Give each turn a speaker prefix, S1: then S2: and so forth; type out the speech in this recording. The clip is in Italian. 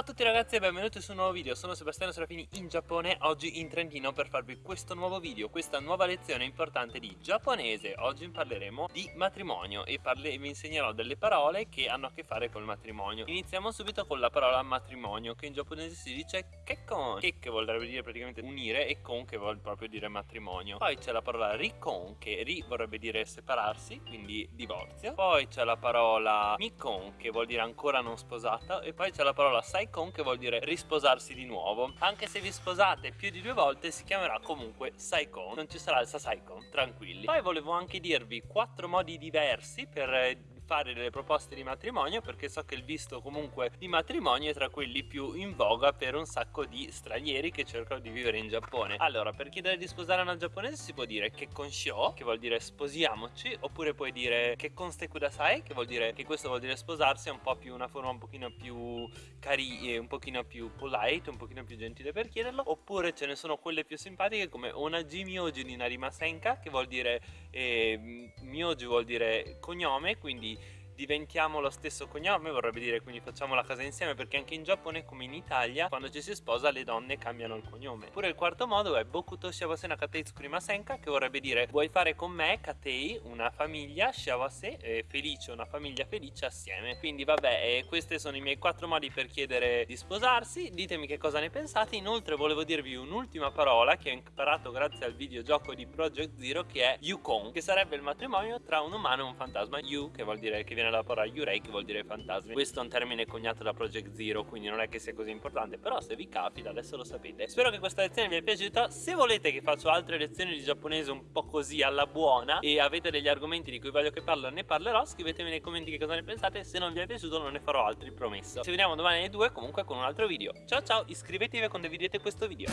S1: Ciao a tutti ragazzi e benvenuti su un nuovo video, sono Sebastiano Serafini in Giappone, oggi in Trentino per farvi questo nuovo video, questa nuova lezione importante di giapponese. Oggi parleremo di matrimonio e vi insegnerò delle parole che hanno a che fare col matrimonio. Iniziamo subito con la parola matrimonio che in giapponese si dice kekkon Ke che vorrebbe dire praticamente unire e kon che vuol proprio dire matrimonio. Poi c'è la parola rikon che ri vorrebbe dire separarsi, quindi divorzio. Poi c'è la parola mikon che vuol dire ancora non sposata. E poi c'è la parola sai saikon che vuol dire risposarsi di nuovo. Anche se vi sposate più di due volte si chiamerà comunque saikon. Non ci sarà il sasaikon, tranquilli. Poi volevo anche dirvi quattro modi diversi per fare delle proposte di matrimonio perché so che il visto comunque di matrimonio è tra quelli più in voga per un sacco di stranieri che cercano di vivere in Giappone. Allora per chiedere di sposare una giapponese si può dire che konshio che vuol dire sposiamoci oppure puoi dire che konste kudasai che vuol dire che questo vuol dire sposarsi è un po' più una forma un pochino più cari un pochino più polite un pochino più gentile per chiederlo oppure ce ne sono quelle più simpatiche come onaji myoji ni narimasenka che vuol dire eh, myoji vuol dire cognome quindi diventiamo lo stesso cognome vorrebbe dire quindi facciamo la casa insieme perché anche in Giappone come in Italia quando ci si sposa le donne cambiano il cognome. Oppure il quarto modo è Bokuto Shawase Nakatei Tsukurimasenka che vorrebbe dire vuoi fare con me Katei una famiglia? Shawase eh, felice una famiglia felice assieme. Quindi vabbè eh, questi sono i miei quattro modi per chiedere di sposarsi. Ditemi che cosa ne pensate. Inoltre volevo dirvi un'ultima parola che ho imparato grazie al videogioco di Project Zero che è Yukon che sarebbe il matrimonio tra un umano e un fantasma. Yu che vuol dire che viene dalla parola Yurei che vuol dire fantasmi. Questo è un termine coniato da Project Zero quindi non è che sia così importante Però se vi capita adesso lo sapete. Spero che questa lezione vi sia piaciuta. Se volete che faccio altre lezioni di giapponese un po' così alla buona E avete degli argomenti di cui voglio che parlo ne parlerò. Scrivetemi nei commenti che cosa ne pensate. Se non vi è piaciuto non ne farò altri promesso. Ci vediamo domani alle 2 comunque con un altro video. Ciao ciao. Iscrivetevi e condividete questo video